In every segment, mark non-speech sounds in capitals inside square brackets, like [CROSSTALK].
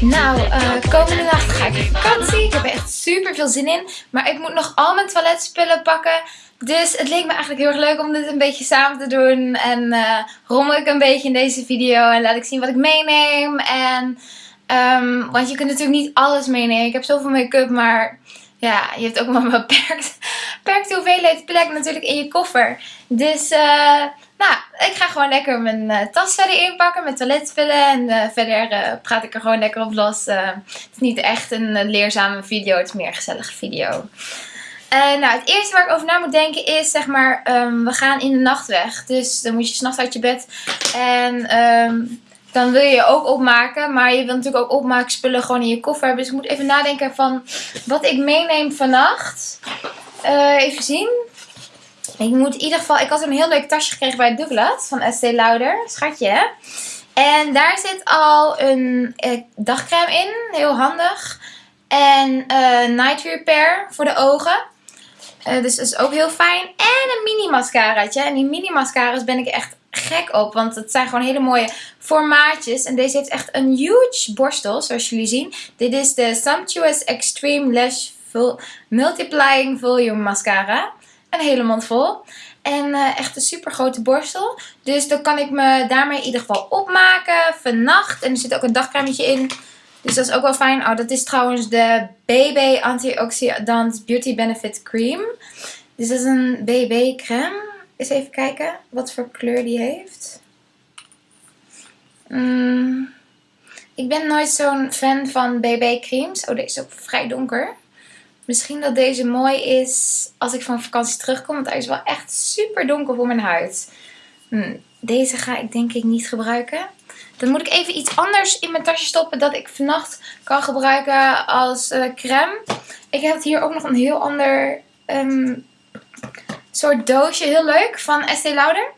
Nou, eh, komende nacht ga ik op vakantie. Ik heb er echt super veel zin in. Maar ik moet nog al mijn toiletspullen pakken. Dus het leek me eigenlijk heel erg leuk om dit een beetje samen te doen. En eh rommel ik een beetje in deze video. En laat ik zien wat ik meeneem. En, ehm, want je kunt natuurlijk niet alles meenemen. Ik heb zoveel make-up, maar ja, je hebt ook maar een beperkt, [LAUGHS] beperkte hoeveelheid plek natuurlijk in je koffer. Dus eh, nou, ik ga gewoon lekker mijn eh, tas verder inpakken met toiletspullen. En eh, verder praat ik er gewoon lekker op los. Het is niet echt een leerzame video, het is meer een gezellige video. Nou, het eerste waar ik over na moet denken is, zeg maar, ehm, we gaan in de nacht weg. Dus dan moet je s'nachts uit je bed. En ehm, dan wil je ook opmaken. Maar je wilt natuurlijk ook opmaakspullen gewoon in je koffer hebben. Dus ik moet even nadenken van wat ik meeneem vannacht. Eh, even zien. Ik moet in ieder geval... Ik had een heel leuk tasje gekregen bij Douglas van Estee Lauder. Schatje? En daar zit al een eh, dagcrème in. Heel handig. En eh, night repair voor de ogen. Dus dat is ook heel fijn. En een mini mascaraatje. En die mini mascara's ben ik echt gek op. Want het zijn gewoon hele mooie formaatjes. En deze heeft echt een huge borstel, zoals jullie zien. Dit is de Sumptuous Extreme Lash Multiplying Volume Mascara. Een hele mond vol. En eh, echt een super grote borstel. Dus dan kan ik me daarmee in ieder geval opmaken. Vannacht. En er zit ook een dagcremetje in. Dus dat is ook wel fijn. Oh, dat is trouwens de BB Antioxidant Beauty Benefit Cream. Dus dat is een BB crème. Eens even kijken wat voor kleur die heeft. Mm, ik ben nooit zo'n fan van BB creams. Oh, deze is ook vrij donker. Misschien dat deze mooi is als ik van vakantie terugkom. Want hij is wel echt super donker voor mijn huid. Hm, deze ga ik denk ik niet gebruiken. Dan moet ik even iets anders in mijn tasje stoppen dat ik vannacht kan gebruiken als eh, crème. Ik heb hier ook nog een heel ander ehm, soort doosje. Heel leuk van Estee Lauder.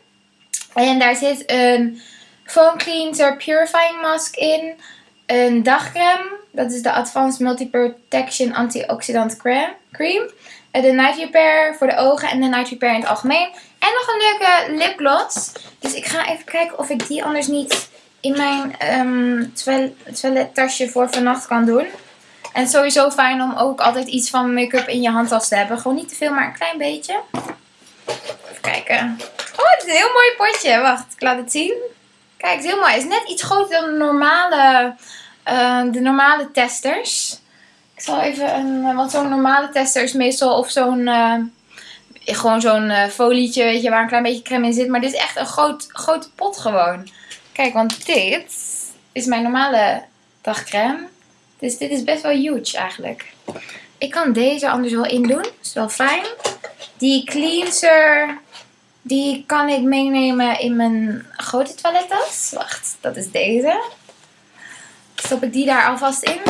En daar zit een foam cleanser purifying mask in. Een dagcrème. Dat is de Advanced Multi-Protection Antioxidant Crème- Cream. De night repair voor de ogen en de night repair in het algemeen. En nog een leuke lipgloss. Dus ik ga even kijken of ik die anders niet in mijn toilet, toilettasje voor vannacht kan doen. En sowieso fijn om ook altijd iets van make-up in je handtas te hebben. Gewoon niet te veel, maar een klein beetje. Even kijken. Oh, het is een heel mooi potje. Wacht, ik laat het zien. Kijk, het is heel mooi. Het is net iets groter dan de normale, eh, de normale testers. Ik zal even een... Want zo'n normale tester is meestal of zo'n... eh, gewoon zo'n eh, folietje, weet je, waar een klein beetje crème in zit. Maar dit is echt een groot, grote pot gewoon. Kijk, want dit is mijn normale dagcrème. Dus dit is best wel huge eigenlijk. Ik kan deze anders wel in doen. Dat is wel fijn. Die cleanser, die kan ik meenemen in mijn grote toilettas. Wacht, dat is deze. Stop ik die daar alvast in.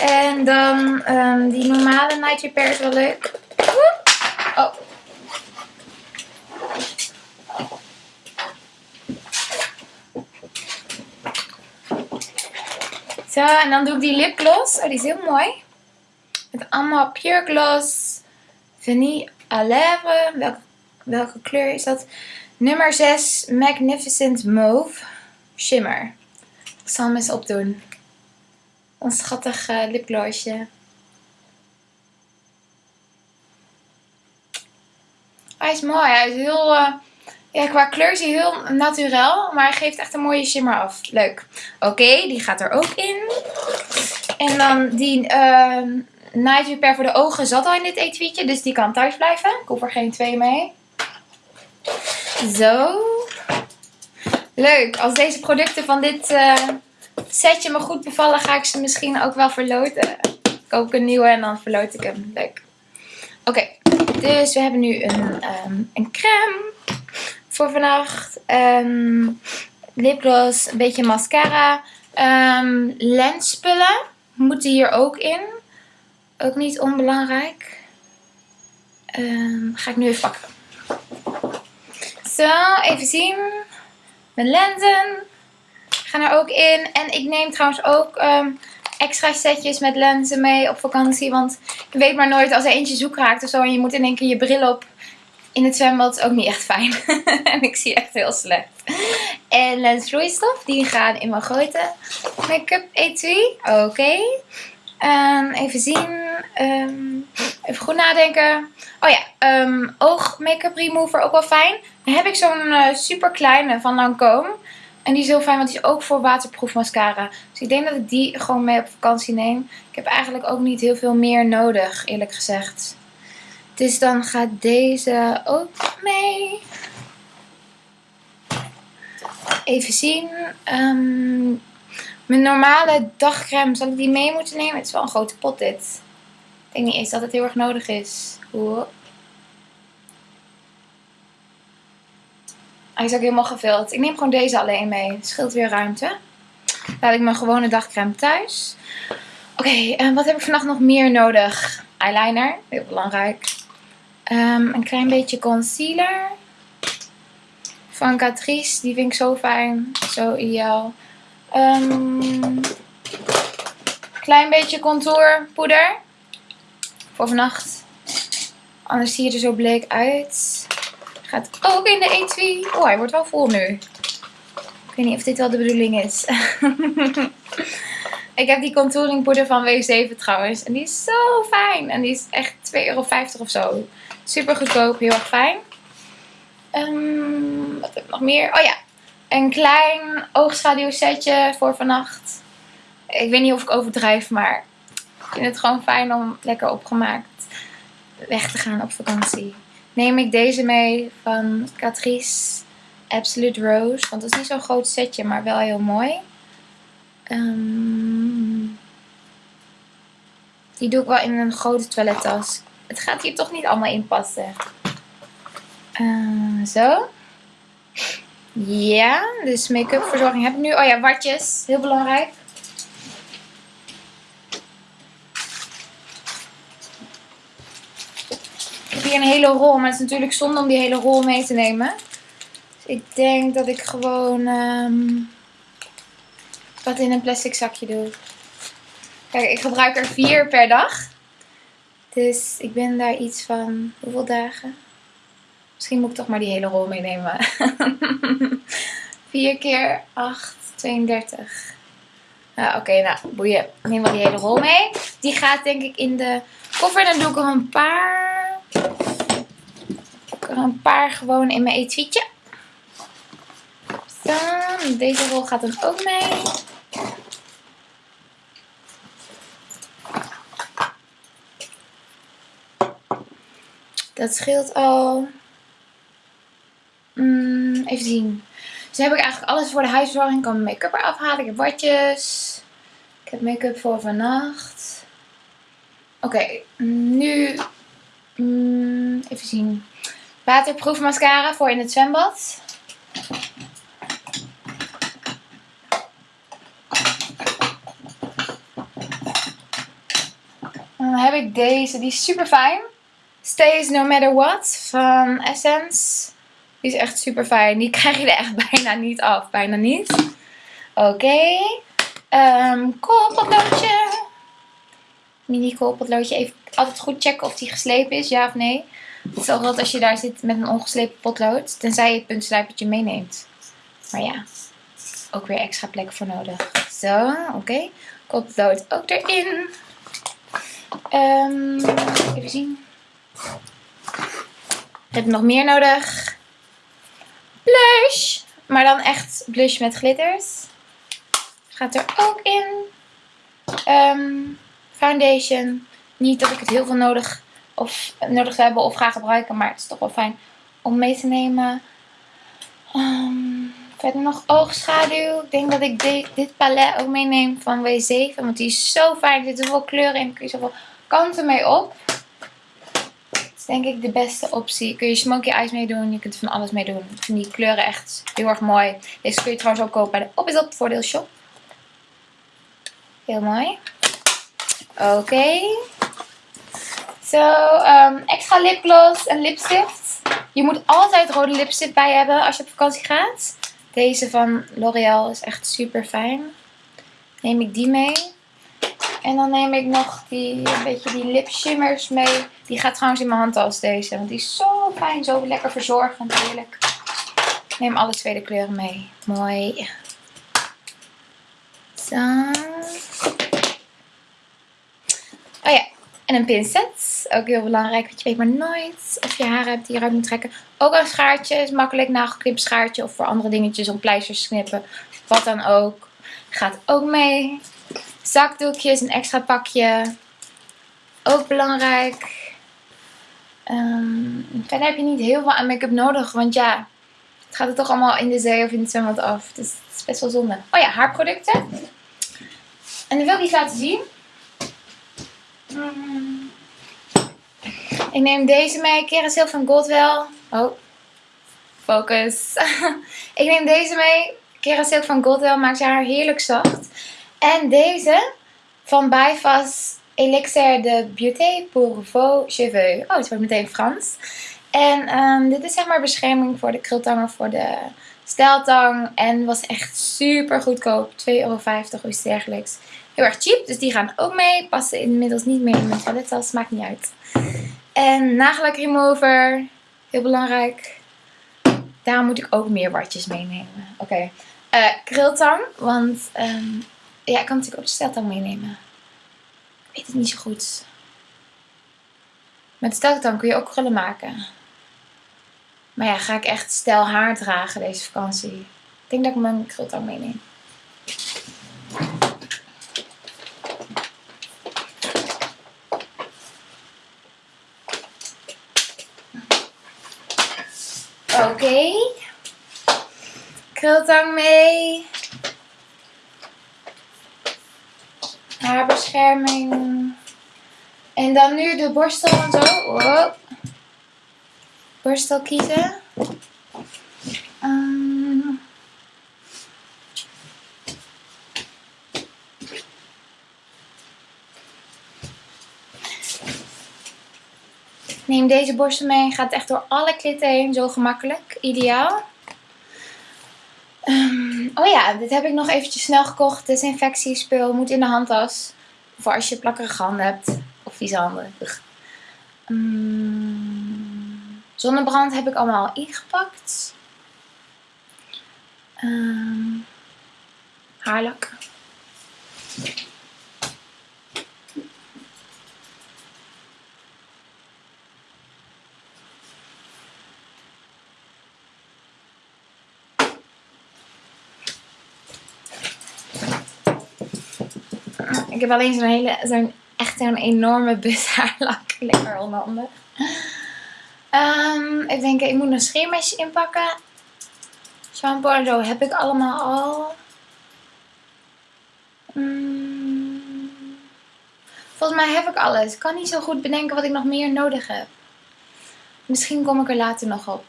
En dan ehm, die normale night repair is wel leuk. Oh. Zo, en dan doe ik die lipgloss. Oh, die is heel mooi. Met allemaal Pure Gloss Vanille à lèvres. Welke, kleur is dat? Nummer 6 Magnificent Mauve Shimmer. Ik zal hem eens opdoen. Een schattig eh, lipglossje. Hij is mooi. Hij is heel... eh, qua kleur is hij heel naturel. Maar hij geeft echt een mooie shimmer af. Leuk. Oké, die gaat er ook in. En dan die ehm night repair voor de ogen zat al in dit etuietje. Dus die kan thuis blijven. Ik hoef er geen twee mee. Zo. Leuk. Als deze producten van dit eh, setje me goed bevallen, ga ik ze misschien ook wel verloten. Ik koop een nieuwe en dan verloot ik hem. Leuk. Oké. Dus we hebben nu een, ehm, een crème voor vannacht. Ehm lipgloss, een beetje mascara. Ehm lensspullen moeten hier ook in. Ook niet onbelangrijk. Ehm, ga ik nu even pakken. Zo, even zien. Mijn lenzen gaan er ook in. En ik neem trouwens ook ehm, extra setjes met lenzen mee op vakantie. Want je weet maar nooit als er eentje zoek raakt of zo. En je moet in één keer je bril op. in het zwembad ook niet echt fijn. [LAUGHS] en ik zie echt heel slecht. En lensvloeistof, die gaan in mijn grote make-up etui. Oké. Ehm, even zien. Ehm, even goed nadenken. Oh ja, um, oog make-up remover ook wel fijn. Dan heb ik zo'n uh, super kleine van Lancome. En die is heel fijn, want die is ook voor waterproof mascara. Dus ik denk dat ik die gewoon mee op vakantie neem. Ik heb eigenlijk ook niet heel veel meer nodig, eerlijk gezegd. Dus dan gaat deze ook mee. Even zien. Um, mijn normale dagcreme, zal ik die mee moeten nemen? Het is wel een grote pot dit. Ik denk niet eens dat het heel erg nodig is. Hij is ook helemaal gevuld. Ik neem gewoon deze alleen mee. Het scheelt weer ruimte. Laat ik mijn gewone dagcreme thuis. Oké, en wat heb ik vannacht nog meer nodig? Eyeliner, heel belangrijk. Um, een klein beetje concealer. Van Catrice, die vind ik zo fijn. Zo ideaal. Um, klein beetje contourpoeder. Voor vannacht. Anders zie je er zo bleek uit. Gaat ook in de etui. Oh, hij wordt wel vol nu. Ik weet niet of dit wel de bedoeling is. [LAUGHS] ik heb die contouringpoeder van W7 trouwens. En die is zo fijn. En die is echt 2,50 euro of zo. Super goedkoop, heel erg fijn. Um, wat heb ik nog meer? Oh ja, een klein oogschaduwsetje voor vannacht. Ik weet niet of ik overdrijf, maar ik vind het gewoon fijn om lekker opgemaakt weg te gaan op vakantie. Neem ik deze mee van Catrice Absolute Rose. Want het is niet zo'n groot setje, maar wel heel mooi. Um, die doe ik wel in een grote toilettas. Het gaat hier toch niet allemaal in passen. Uh, zo. Ja, dus make-up verzorging heb ik nu. Oh ja, watjes. Heel belangrijk. Ik heb hier een hele rol, maar het is natuurlijk zonde om die hele rol mee te nemen. Dus ik denk dat ik gewoon um, wat in een plastic zakje doe. Kijk, ik gebruik er vier per dag. Dus ik ben daar iets van, hoeveel dagen? Misschien moet ik toch maar die hele rol meenemen. [LAUGHS] 4 keer 8, 32. Uh, Oké, nou, boeien. Neem wel die hele rol mee. Die gaat denk ik in de koffer. Dan doe ik er een paar. Ik er een paar gewoon in mijn etuietje. Dan, deze rol gaat dan ook mee. Dat scheelt al. Even zien. Dus heb ik eigenlijk alles voor de huisverzorging. Ik kan make-up eraf halen. Ik heb watjes. Ik heb make-up voor vannacht. Oké, nu... Mm, even zien. Waterproof mascara voor in het zwembad. dan heb ik deze. Die is super fijn. Stays No Matter What van Essence. Die is echt super fijn. Die [LAUGHS] krijg je er echt bijna niet af. Bijna niet. Oké. Okay. Um, koolpotloodje. Mini koolpotloodje. Even altijd goed checken of die geslepen is. Ja of nee. Het is wel als je daar zit met een ongeslepen potlood. Tenzij je het puntslijpertje meeneemt. Maar ja. Ook weer extra plek voor nodig. Zo. Oké. Okay. Ook erin. Um, even zien. Heb nog meer nodig? Blush. Maar dan echt blush met glitters. Gaat er ook in. Um, foundation. Niet dat ik het heel veel nodig, of, nodig zou hebben of ga gebruiken. Maar het is toch wel fijn om mee te nemen. Um, verder nog oogschaduw. Ik denk dat ik dit palet ook meeneem van W7. Want die is zo fijn. Er zitten zoveel kleuren in. Kun je zoveel kanten mee op denk ik de beste optie. Kun je smoky eyes mee doen. Je kunt van alles mee doen. Ik vind die kleuren echt heel erg mooi. Deze kun je trouwens ook kopen bij de Op is Op voordeelshop. Heel mooi. Oké. Zo, um, extra lipgloss en lipstift. Je moet altijd rode lipstift bij hebben als je op vakantie gaat. Deze van L'Oreal is echt super fijn. Neem ik die mee. En dan neem ik nog die, een beetje die lip shimmers mee Die gaat trouwens in mijn handtas deze. Want die is zo fijn, zo lekker verzorgend, heerlijk. Ik neem alle twee de kleuren mee. Mooi. Zo. Oh ja, en een pincet. Ook heel belangrijk, want je weet maar nooit of je haren hebt die eruit moet trekken. Ook een schaartje, is makkelijk nagelknipschaartje. Of voor andere dingetjes om pleisters te knippen. Wat dan ook. Gaat ook mee. Zakdoekjes, een extra pakje. Ook belangrijk. Ehm, verder heb je niet heel veel aan make-up nodig. Want ja, het gaat er toch allemaal in de zee of in het zwembad af. Dus het is best wel zonde. Oh ja, haarproducten. En dan wil ik iets laten zien. Ik neem deze mee. Kerasteel van Goldwell. Oh, focus. [LAUGHS] ik neem deze mee. Kerasteel van Goldwell maakt haar heerlijk zacht. En deze van Byfas Elixir de Beauté pour vos cheveux. Oh, het wordt meteen Frans. En ehm, dit is zeg maar bescherming voor de krultang voor de steltang. En was echt super goedkoop. 2,50 euro of iets dergelijks. Heel erg cheap. Dus die gaan ook mee. Passen inmiddels niet meer in mijn toilettas. Maakt niet uit. En nagellak remover. Heel belangrijk. Daar moet ik ook meer watjes meenemen. Oké. Okay. Uh, krultang. Want um, ja, ik kan natuurlijk ook de steltang meenemen. Weet het niet zo goed. Met de steltang kun je ook krullen maken. Maar ja, ga ik echt stel haar dragen deze vakantie? Ik denk dat ik mijn krultang meeneem. Oké. Okay. Krultang mee. Haarbescherming. En dan nu de borstel en zo. Borstel kiezen. Um. Neem deze borstel mee. Gaat echt door alle klitten heen. Zo gemakkelijk. Ideaal. Um, oh ja, dit heb ik nog eventjes snel gekocht. Desinfectiespul. Moet in de handtas. Voor als je plakkerige handen hebt. Of vieze handen. Um, zonnebrand heb ik allemaal ingepakt. Um, haarlak. Ik heb alleen zo'n hele, zo'n echt zo'n enorme bus [LAUGHS] haarlak. Lekker onhandig. Ik denk, ik moet een scheermesje inpakken. Shampoo en zo heb ik allemaal al. Mm. Volgens mij heb ik alles. Ik kan niet zo goed bedenken wat ik nog meer nodig heb. Misschien kom ik er later nog op.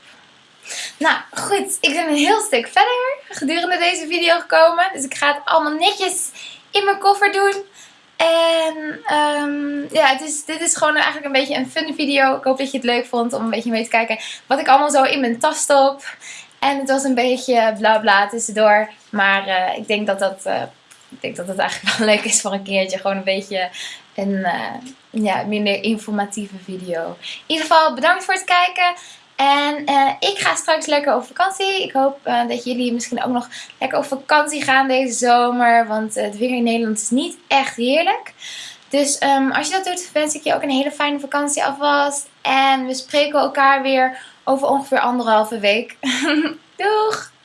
Nou, goed. Ik ben een heel stuk verder gedurende deze video gekomen. Dus ik ga het allemaal netjes in mijn koffer doen. En um, ja, het is, dit is gewoon eigenlijk een beetje een fun video. Ik hoop dat je het leuk vond om een beetje mee te kijken wat ik allemaal zo in mijn tas stop. En het was een beetje bla bla tussendoor. Maar uh, ik denk dat dat, uh, ik denk dat het eigenlijk [LAUGHS] wel leuk is voor een keertje. Gewoon een beetje een uh, ja, minder informatieve video. In ieder geval bedankt voor het kijken. En uh, ik ga straks lekker op vakantie. Ik hoop uh, dat jullie misschien ook nog lekker op vakantie gaan deze zomer. Want het weer in Nederland is niet echt heerlijk. Dus um, als je dat doet, wens ik je ook een hele fijne vakantie alvast. En we spreken elkaar weer over ongeveer anderhalve week. [LAUGHS]